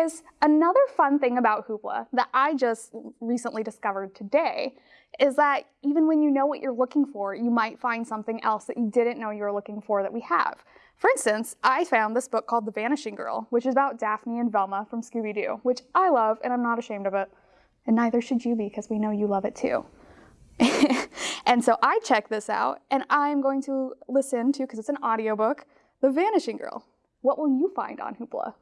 guys, another fun thing about Hoopla that I just recently discovered today is that even when you know what you're looking for, you might find something else that you didn't know you were looking for that we have. For instance, I found this book called The Vanishing Girl, which is about Daphne and Velma from Scooby-Doo, which I love and I'm not ashamed of it. And neither should you be because we know you love it too. and so I checked this out and I'm going to listen to, because it's an audiobook, The Vanishing Girl. What will you find on Hoopla?